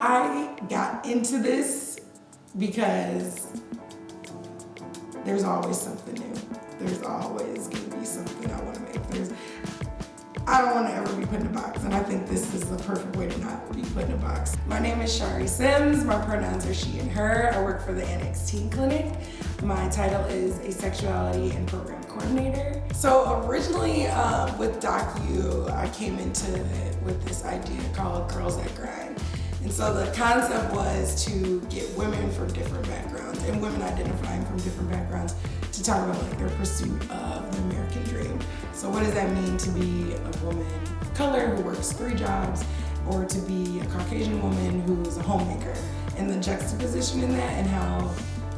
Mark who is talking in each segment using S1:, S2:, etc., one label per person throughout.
S1: I got into this because there's always something new. There's always gonna be something I wanna make. There's, I don't wanna ever be put in a box, and I think this is the perfect way to not be put in a box. My name is Shari Sims. My pronouns are she and her. I work for the Annex Teen Clinic. My title is a sexuality and Program Coordinator. So originally uh, with DocU, I came into it with this idea called Girls That Grind. And so the concept was to get women from different backgrounds and women identifying from different backgrounds to talk about like their pursuit of the American dream. So what does that mean to be a woman of color who works three jobs or to be a Caucasian woman who's a homemaker and the juxtaposition in that and how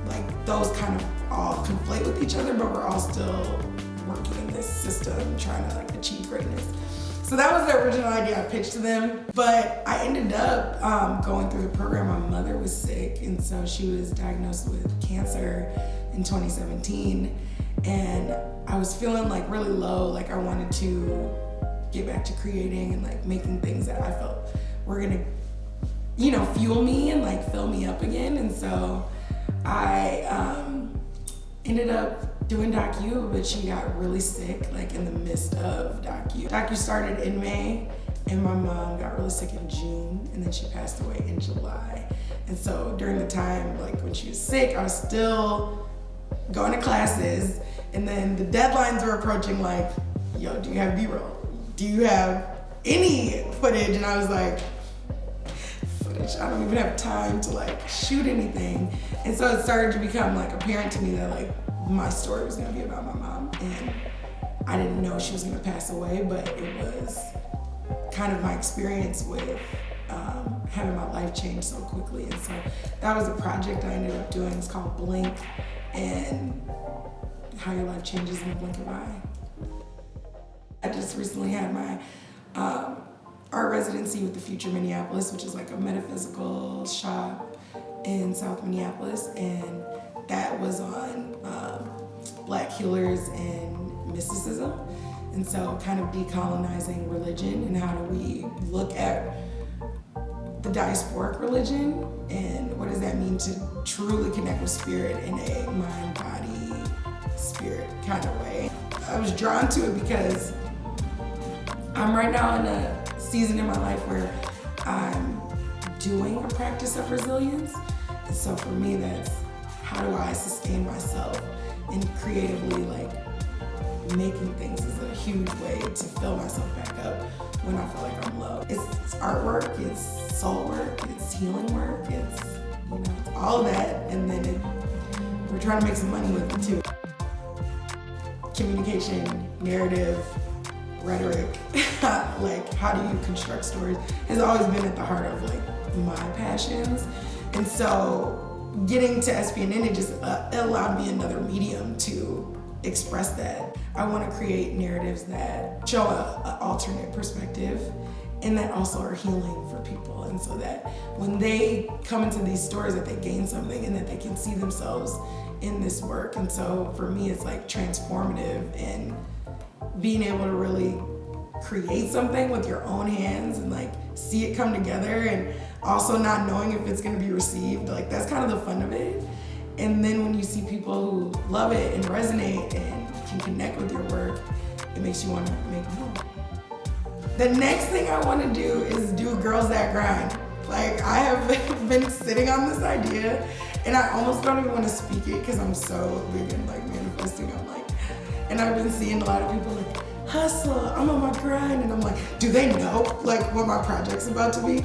S1: like those kind of all conflate with each other but we're all still working in this system trying to like achieve greatness. So that was the original idea I pitched to them. But I ended up um, going through the program. My mother was sick, and so she was diagnosed with cancer in 2017. And I was feeling like really low, like I wanted to get back to creating and like making things that I felt were gonna, you know, fuel me and like fill me up again. And so I um, ended up doing DocU, but she got really sick like in the midst of DocU. DocU started in May and my mom got really sick in June and then she passed away in July. And so during the time like when she was sick, I was still going to classes and then the deadlines were approaching like, yo, do you have B-roll? Do you have any footage? And I was like, footage, I don't even have time to like shoot anything. And so it started to become like apparent to me that like my story was gonna be about my mom. And I didn't know she was gonna pass away, but it was kind of my experience with um, having my life change so quickly. And so that was a project I ended up doing. It's called Blink and how your life changes in a blink of an eye. I just recently had my um, art residency with the Future Minneapolis, which is like a metaphysical shop in South Minneapolis. And that was on um, black healers and mysticism. And so kind of decolonizing religion and how do we look at the diasporic religion and what does that mean to truly connect with spirit in a mind, body, spirit kind of way. I was drawn to it because I'm right now in a season in my life where I'm doing a practice of resilience. And so for me, that's how do I sustain myself and creatively like making things is a huge way to fill myself back up when I feel like I'm low. It's, it's artwork, it's soul work, it's healing work, it's you know, it's all of that, and then it, we're trying to make some money with it too. Communication, narrative, rhetoric, like how do you construct stories has always been at the heart of like my passions. And so getting to SPNN, it just uh, it allowed me another medium to express that. I want to create narratives that show an alternate perspective and that also are healing for people. And so that when they come into these stories that they gain something and that they can see themselves in this work. And so for me, it's like transformative and being able to really create something with your own hands and like see it come together and also not knowing if it's gonna be received. Like that's kind of the fun of it. And then when you see people who love it and resonate and can connect with your work, it makes you wanna make more. The next thing I wanna do is do Girls That Grind. Like I have been sitting on this idea and I almost don't even wanna speak it because I'm so big in like manifesting. I'm like, and I've been seeing a lot of people like, hustle, I'm on my grind. And I'm like, do they know like what my project's about to be?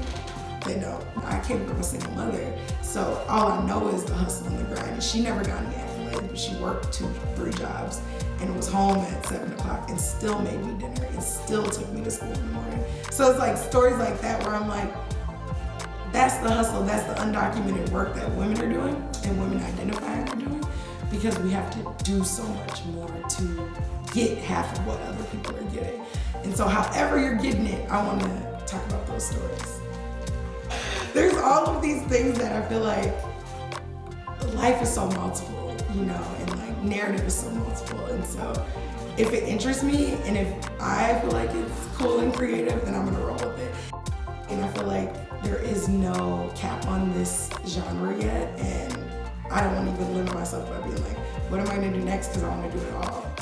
S1: They don't. I came from a single mother, so all I know is the hustle and the grind. And she never got any accolades, but she worked two, three jobs and was home at seven o'clock and still made me dinner and still took me to school in the morning. So it's like stories like that where I'm like, that's the hustle, that's the undocumented work that women are doing and women identifying are doing because we have to do so much more to get half of what other people are getting. And so however you're getting it, I want to talk about those stories there's all of these things that I feel like life is so multiple, you know, and like narrative is so multiple. And so if it interests me and if I feel like it's cool and creative, then I'm gonna roll with it. And I feel like there is no cap on this genre yet. And I don't want to even limit myself by being like, what am I gonna do next? Because I want to do it all.